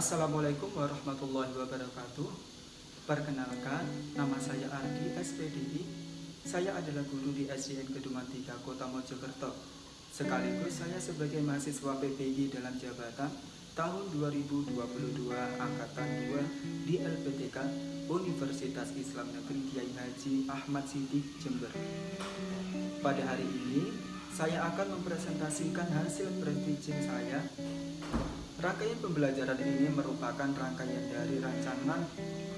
Assalamualaikum warahmatullahi wabarakatuh. Perkenalkan, nama saya Ardi SPDI Saya adalah guru di SDN Kedungan 3 Kota Mojokerto. Sekaligus saya sebagai mahasiswa PPI dalam jabatan tahun 2022 Angkatan 2 di LPTK Universitas Islam Negeri Kiai Haji Ahmad Siddiq Jember. Pada hari ini, saya akan mempresentasikan hasil pre-teaching saya Rangkaian pembelajaran ini merupakan rangkaian dari rancangan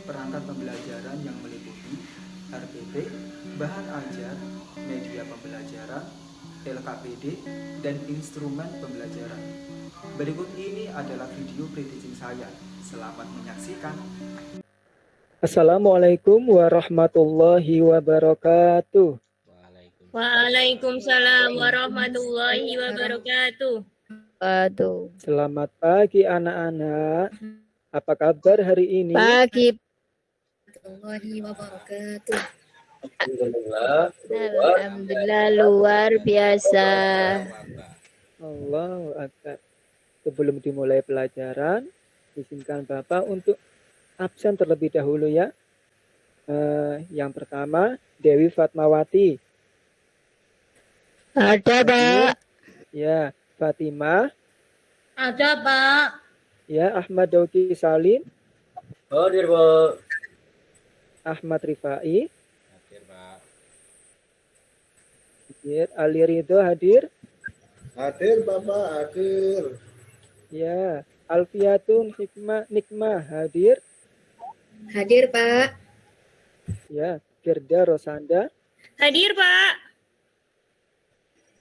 perangkat pembelajaran yang meliputi RPP, bahan ajar, media pembelajaran, LKPD, dan instrumen pembelajaran. Berikut ini adalah video pre-teaching saya. Selamat menyaksikan. Assalamualaikum warahmatullahi wabarakatuh. Waalaikumsalam warahmatullahi wabarakatuh. Waduh. Selamat pagi anak-anak. Apa kabar hari ini? Pagi. Warahmatullahi wabarakatuh. Alhamdulillah. Alhamdulillah luar biasa. Allah Akbar. Sebelum dimulai pelajaran, izinkan Bapak untuk absen terlebih dahulu ya. Eh, yang pertama, Dewi Fatmawati. Ada, Pak. Ya, Fatimah. Ada, Pak. Ya, Ahmad Doki Salim. Hadir, Pak. Ahmad Rifai. Hadir, Pak. Hadir. Ali Ridho hadir. Hadir Bapak, hadir. Ya, Alfiatun Hikmah Nikmah hadir. Hadir, Pak. Ya, Firda Rosanda. Hadir, Pak.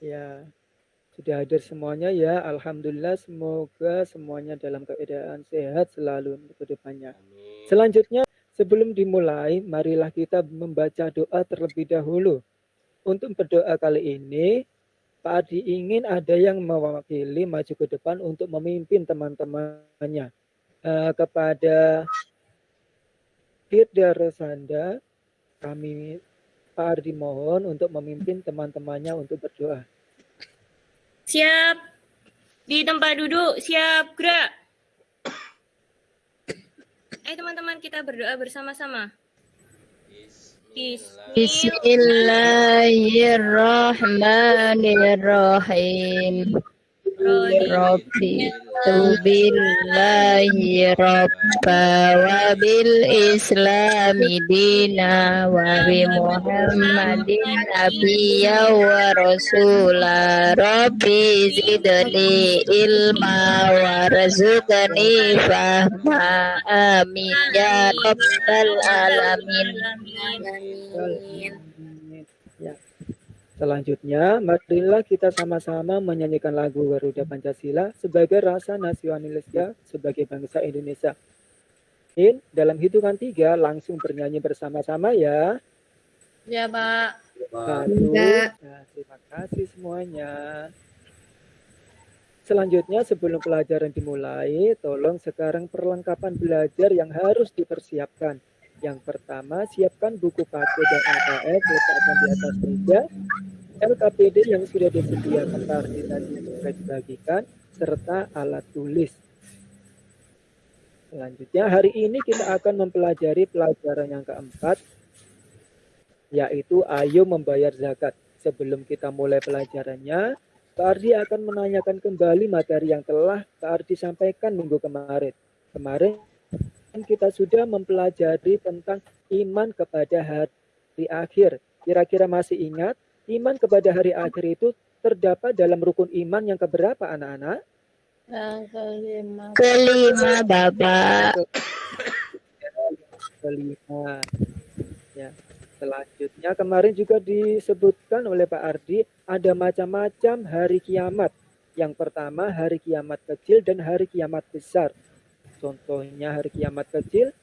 Ya, sudah hadir semuanya ya. Alhamdulillah semoga semuanya dalam keadaan sehat selalu untuk ke depannya. Amin. Selanjutnya, sebelum dimulai, marilah kita membaca doa terlebih dahulu. Untuk berdoa kali ini, Pak Adi ingin ada yang mewakili maju ke depan untuk memimpin teman-temannya. Eh, kepada Firda Rosanda, kami Pak Ardi mohon untuk memimpin teman-temannya untuk berdoa. Siap. Di tempat duduk, siap gerak. Ayo teman-teman kita berdoa bersama-sama. Bismillahirrahmanirrahim. Rabbi billahi rabba wa bil islami dina wa bi muhammadin nabiyya wa rasula. Rabbi zidni ilma wa razuqni fahma. Amin. Ya rabbal alamin. Ya. Selanjutnya, marilah kita sama-sama menyanyikan lagu Garuda Pancasila sebagai rasa nasionalisnya sebagai bangsa Indonesia. In, dalam hitungan tiga langsung bernyanyi bersama-sama ya. Ya, Pak. Satu. Ya. Nah, terima kasih semuanya. Selanjutnya sebelum pelajaran dimulai, tolong sekarang perlengkapan belajar yang harus dipersiapkan. Yang pertama, siapkan buku paket dan AKF letakkan di atas meja. LKPD yang sudah disediakan tadi tadi sudah dibagikan, serta alat tulis. Selanjutnya, hari ini kita akan mempelajari pelajaran yang keempat, yaitu ayo membayar zakat. Sebelum kita mulai pelajarannya, Pak Ardi akan menanyakan kembali materi yang telah Pak Ardi sampaikan minggu kemarin. Kemarin kita sudah mempelajari tentang iman kepada hari akhir. Kira-kira masih ingat? Iman kepada hari akhir itu terdapat dalam rukun iman yang keberapa anak-anak? kelima Bapak kelima. Ya. Selanjutnya kemarin juga disebutkan oleh Pak Ardi ada macam-macam hari kiamat. Yang pertama hari kiamat kecil dan hari kiamat besar. Contohnya hari kiamat kecil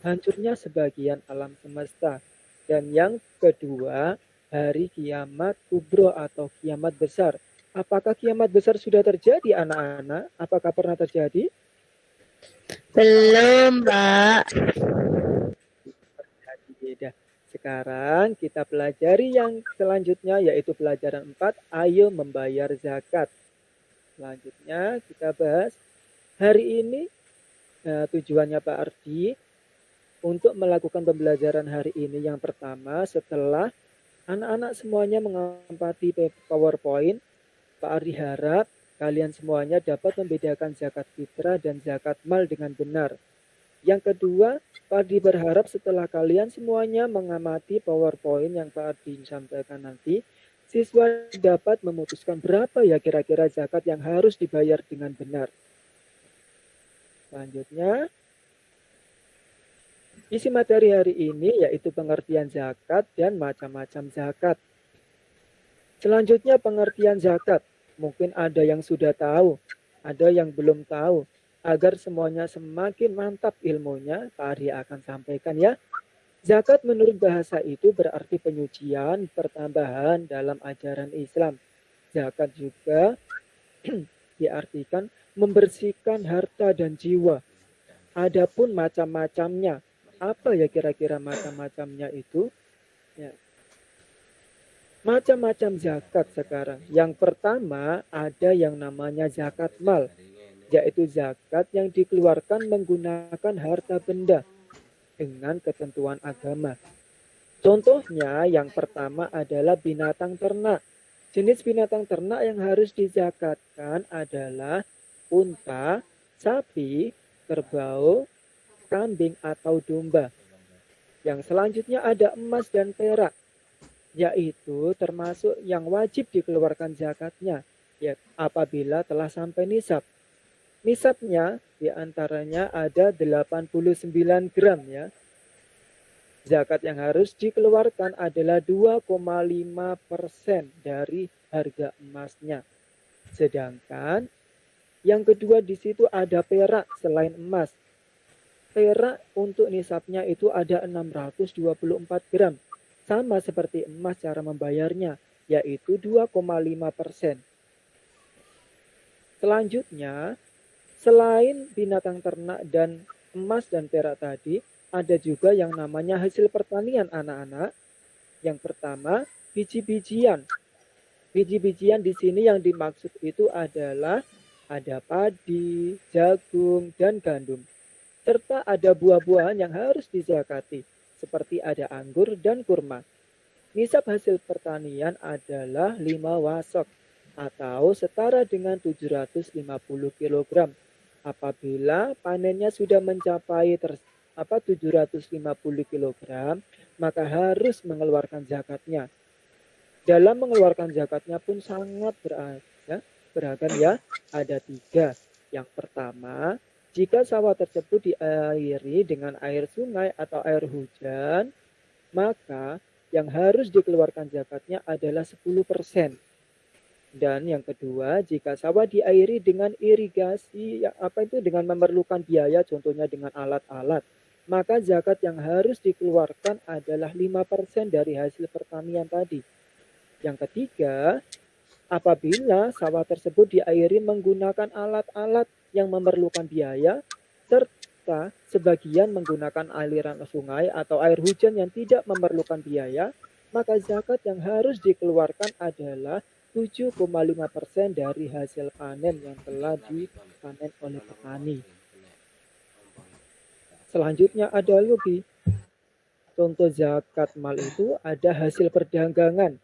hancurnya sebagian alam semesta. Dan yang kedua hari kiamat kubro atau kiamat besar. Apakah kiamat besar sudah terjadi anak-anak? Apakah pernah terjadi? belum Pak Beda. Sekarang kita pelajari yang selanjutnya yaitu pelajaran 4, ayo membayar zakat. Selanjutnya kita bahas hari ini eh, tujuannya Pak Ardi untuk melakukan pembelajaran hari ini yang pertama setelah anak-anak semuanya mengamati PowerPoint, Pak Ardi harap kalian semuanya dapat membedakan zakat fitrah dan zakat mal dengan benar. Yang kedua, Pak Ardi berharap setelah kalian semuanya mengamati PowerPoint yang Pak Ardi sampaikan nanti, siswa dapat memutuskan berapa ya kira-kira zakat yang harus dibayar dengan benar. Selanjutnya, isi materi hari ini yaitu pengertian zakat dan macam-macam zakat. Selanjutnya pengertian zakat. Mungkin ada yang sudah tahu, ada yang belum tahu. Agar semuanya semakin mantap ilmunya, Pak Ari akan sampaikan ya. Zakat menurut bahasa itu berarti penyucian, pertambahan dalam ajaran Islam. Zakat juga diartikan membersihkan harta dan jiwa. Adapun macam-macamnya, apa ya kira-kira macam-macamnya itu? Ya. Macam-macam zakat sekarang. Yang pertama ada yang namanya zakat mal, yaitu zakat yang dikeluarkan menggunakan harta benda dengan ketentuan agama. Contohnya yang pertama adalah binatang ternak. Jenis binatang ternak yang harus dizakatkan adalah unta, sapi, kerbau, kambing atau domba. Yang selanjutnya ada emas dan perak, yaitu termasuk yang wajib dikeluarkan zakatnya ya, apabila telah sampai nisab. Nisabnya di antaranya ada 89 gram ya. Zakat yang harus dikeluarkan adalah 2,5 persen dari harga emasnya. Sedangkan yang kedua di situ ada perak selain emas. Perak untuk nisabnya itu ada 624 gram. Sama seperti emas cara membayarnya, yaitu 2,5 persen. Selanjutnya, Selain binatang ternak dan emas dan perak tadi, ada juga yang namanya hasil pertanian anak-anak. Yang pertama, biji-bijian. Biji-bijian di sini yang dimaksud itu adalah ada padi, jagung, dan gandum. Serta ada buah-buahan yang harus dizakati, seperti ada anggur dan kurma. Nisab hasil pertanian adalah 5 wasok atau setara dengan 750 kg apabila panennya sudah mencapai ter, apa 750 kg, maka harus mengeluarkan zakatnya. Dalam mengeluarkan zakatnya pun sangat beragam, ya, beragam ya. Ada tiga. Yang pertama, jika sawah tersebut diairi dengan air sungai atau air hujan, maka yang harus dikeluarkan zakatnya adalah 10 persen dan yang kedua, jika sawah diairi dengan irigasi, ya, apa itu dengan memerlukan biaya, contohnya dengan alat-alat, maka zakat yang harus dikeluarkan adalah 5% dari hasil pertanian tadi. Yang ketiga, apabila sawah tersebut diairi menggunakan alat-alat yang memerlukan biaya, serta sebagian menggunakan aliran sungai atau air hujan yang tidak memerlukan biaya, maka zakat yang harus dikeluarkan adalah 7,5% dari hasil panen yang telah dipanen oleh petani. Selanjutnya ada lagi. Contoh zakat mal itu ada hasil perdagangan,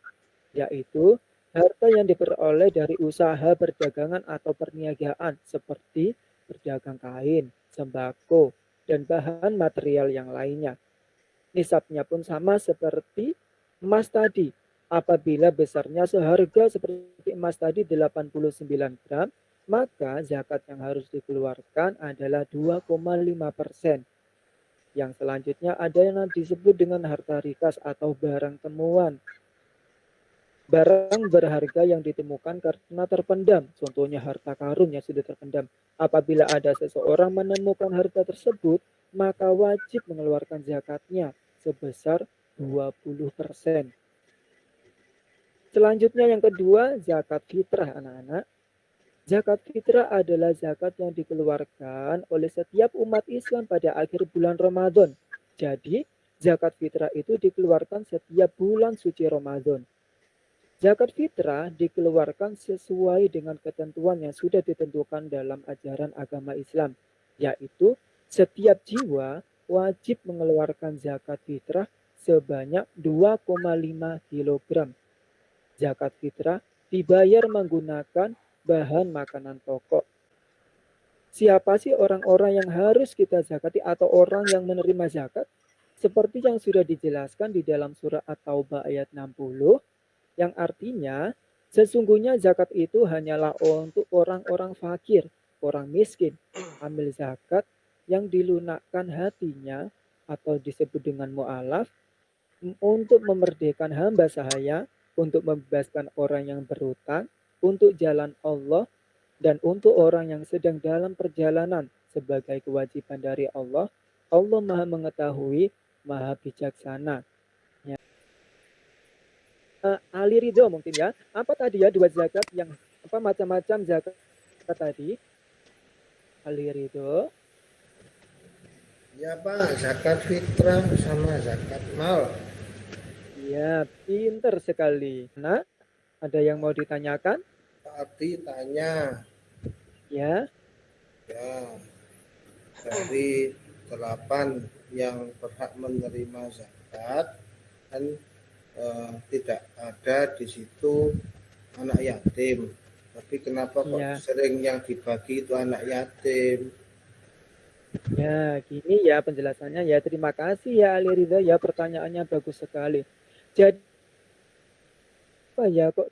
yaitu harta yang diperoleh dari usaha perdagangan atau perniagaan seperti berdagang kain, sembako, dan bahan material yang lainnya. Nisabnya pun sama seperti emas tadi, Apabila besarnya seharga seperti emas tadi 89 gram, maka zakat yang harus dikeluarkan adalah 2,5 persen. Yang selanjutnya ada yang disebut dengan harta rikas atau barang temuan. Barang berharga yang ditemukan karena terpendam, contohnya harta karun yang sudah terpendam. Apabila ada seseorang menemukan harta tersebut, maka wajib mengeluarkan zakatnya sebesar 20 persen. Selanjutnya yang kedua, zakat fitrah anak-anak. Zakat fitrah adalah zakat yang dikeluarkan oleh setiap umat Islam pada akhir bulan Ramadan. Jadi, zakat fitrah itu dikeluarkan setiap bulan suci Ramadan. Zakat fitrah dikeluarkan sesuai dengan ketentuan yang sudah ditentukan dalam ajaran agama Islam, yaitu Setiap jiwa wajib mengeluarkan zakat fitrah sebanyak 2,5 kg. Zakat fitrah dibayar menggunakan bahan makanan pokok. Siapa sih orang-orang yang harus kita zakati atau orang yang menerima zakat? Seperti yang sudah dijelaskan di dalam surah At-Taubah ayat 60, yang artinya sesungguhnya zakat itu hanyalah untuk orang-orang fakir, orang miskin. Ambil zakat yang dilunakkan hatinya atau disebut dengan mu'alaf untuk memerdekakan hamba sahaya, untuk membebaskan orang yang berutang, untuk jalan Allah, dan untuk orang yang sedang dalam perjalanan sebagai kewajiban dari Allah, Allah maha mengetahui, maha bijaksana. Uh, Ali Ridho mungkin ya, apa tadi ya dua zakat yang apa macam-macam zakat tadi? Ali Ridho. Ya Pak, zakat fitrah sama zakat mal. Ya, pinter sekali. Nah, ada yang mau ditanyakan? Tadi tanya, Ya, ya dari delapan yang berhak menerima zakat kan eh, tidak ada di situ anak yatim. Tapi kenapa kok Iya. sering yang dibagi itu anak yatim? ya, gini ya penjelasannya ya. Terima kasih ya Ali Ridho ya pertanyaannya bagus sekali. Jadi apa ya kok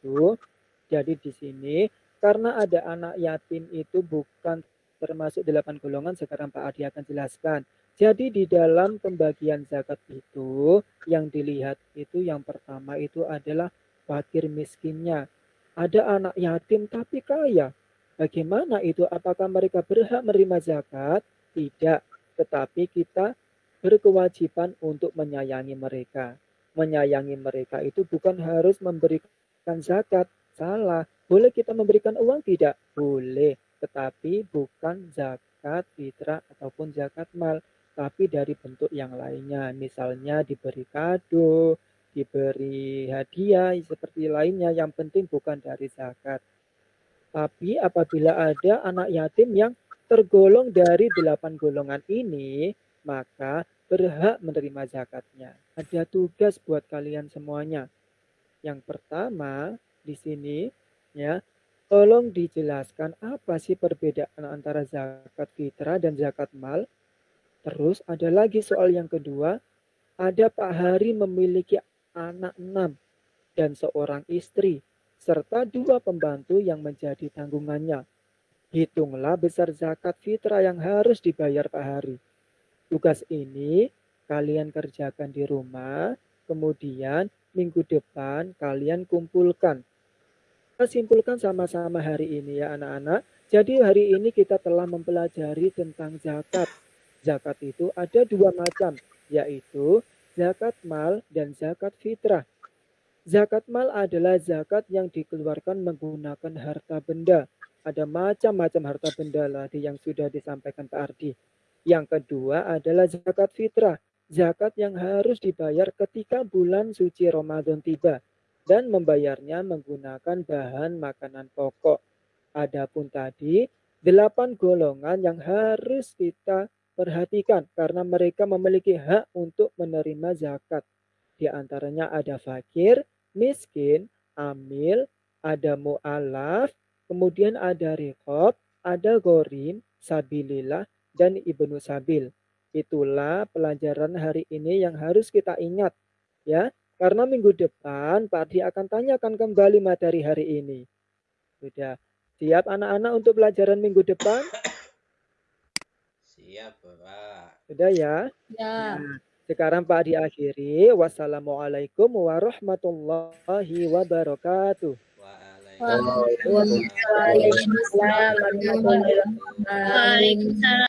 tuh? Jadi di sini karena ada anak yatim itu bukan termasuk delapan golongan sekarang Pak Adi akan jelaskan. Jadi di dalam pembagian zakat itu yang dilihat itu yang pertama itu adalah fakir miskinnya. Ada anak yatim tapi kaya. Bagaimana itu? Apakah mereka berhak menerima zakat? Tidak. Tetapi kita berkewajiban untuk menyayangi mereka. Menyayangi mereka itu bukan harus memberikan zakat. Salah. Boleh kita memberikan uang? Tidak. Boleh. Tetapi bukan zakat fitrah ataupun zakat mal. Tapi dari bentuk yang lainnya. Misalnya diberi kado, diberi hadiah, seperti lainnya. Yang penting bukan dari zakat. Tapi apabila ada anak yatim yang tergolong dari delapan golongan ini, maka berhak menerima zakatnya. Ada tugas buat kalian semuanya. Yang pertama di sini ya, tolong dijelaskan apa sih perbedaan antara zakat fitrah dan zakat mal. Terus ada lagi soal yang kedua, ada Pak Hari memiliki anak enam dan seorang istri serta dua pembantu yang menjadi tanggungannya. Hitunglah besar zakat fitrah yang harus dibayar Pak Hari. Tugas ini kalian kerjakan di rumah, kemudian minggu depan kalian kumpulkan. Kita simpulkan sama-sama hari ini ya anak-anak. Jadi hari ini kita telah mempelajari tentang zakat. Zakat itu ada dua macam, yaitu zakat mal dan zakat fitrah. Zakat mal adalah zakat yang dikeluarkan menggunakan harta benda. Ada macam-macam harta benda tadi yang sudah disampaikan Pak Ardi. Yang kedua adalah zakat fitrah. Zakat yang harus dibayar ketika bulan suci Ramadan tiba dan membayarnya menggunakan bahan makanan pokok. Adapun tadi delapan golongan yang harus kita perhatikan karena mereka memiliki hak untuk menerima zakat. Di antaranya ada fakir, miskin, amil, ada mu'alaf, kemudian ada rikob, ada gorim, sabilillah, dan ibnu sabil. Itulah pelajaran hari ini yang harus kita ingat. ya. Karena minggu depan Pak Ardi akan tanyakan kembali materi hari ini. Sudah siap anak-anak untuk pelajaran minggu depan? Siap, Bapak. Sudah ya? Ya. Nah, sekarang Pak diakhiri. Wassalamualaikum warahmatullahi wabarakatuh. Waalaikumsalam. Warahmatullahi wabarakatuh. Waalaikumsalam.